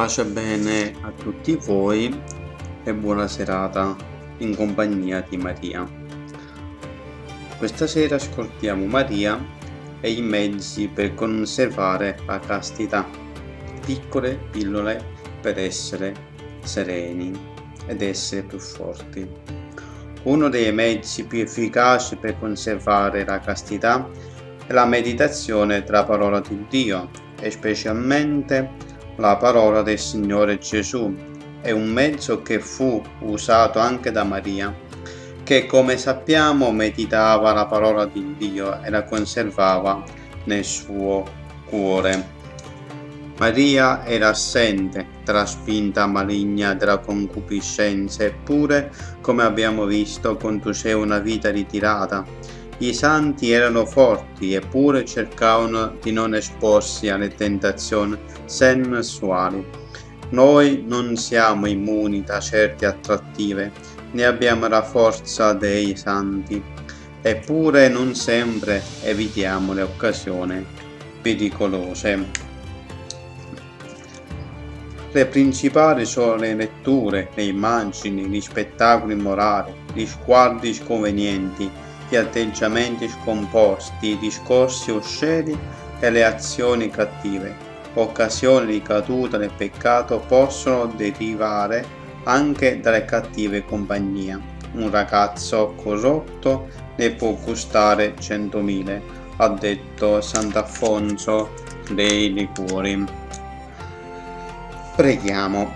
Pace bene a tutti voi e buona serata in compagnia di Maria. Questa sera ascoltiamo Maria e i mezzi per conservare la castità, piccole pillole per essere sereni ed essere più forti. Uno dei mezzi più efficaci per conservare la castità è la meditazione tra parola di Dio e specialmente la parola del Signore Gesù è un mezzo che fu usato anche da Maria, che come sappiamo meditava la parola di Dio e la conservava nel suo cuore. Maria era assente tra spinta maligna della concupiscenza, eppure, come abbiamo visto, conduceva una vita ritirata i santi erano forti eppure cercavano di non esporsi alle tentazioni sensuali. Noi non siamo immuni da certe attrattive, né abbiamo la forza dei santi, eppure non sempre evitiamo le occasioni pericolose. Le principali sono le letture, le immagini, gli spettacoli morali, gli sguardi sconvenienti, gli atteggiamenti scomposti, i discorsi osceni e le azioni cattive. Occasioni di caduta nel peccato possono derivare anche dalle cattive compagnie. Un ragazzo corrotto ne può gustare centomila, ha detto Sant'Affonso dei Liguri. Preghiamo.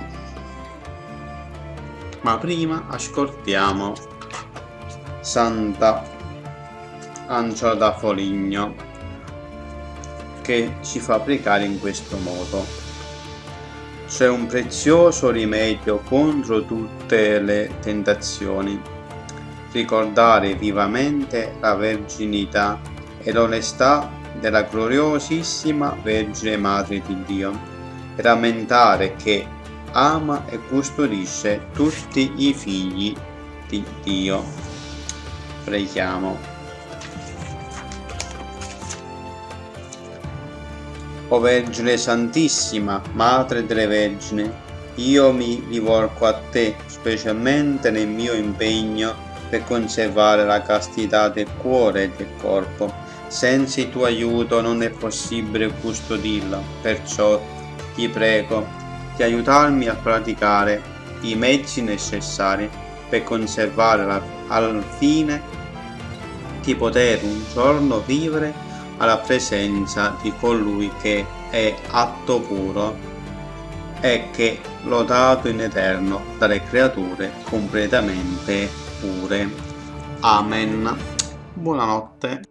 Ma prima ascoltiamo Santa Angela da Foligno che ci fa pregare in questo modo. C'è un prezioso rimedio contro tutte le tentazioni. Ricordare vivamente la verginità e l'onestà della gloriosissima Vergine Madre di Dio e rammentare che ama e custodisce tutti i figli di Dio. Preghiamo. O Vergine Santissima, Madre delle Vergini, io mi rivolgo a te, specialmente nel mio impegno per conservare la castità del cuore e del corpo. Senza il tuo aiuto non è possibile custodirla, perciò ti prego di aiutarmi a praticare i mezzi necessari per conservare al fine di poter un giorno vivere alla presenza di colui che è atto puro e che lodato in eterno dalle creature completamente pure. Amen. Buonanotte.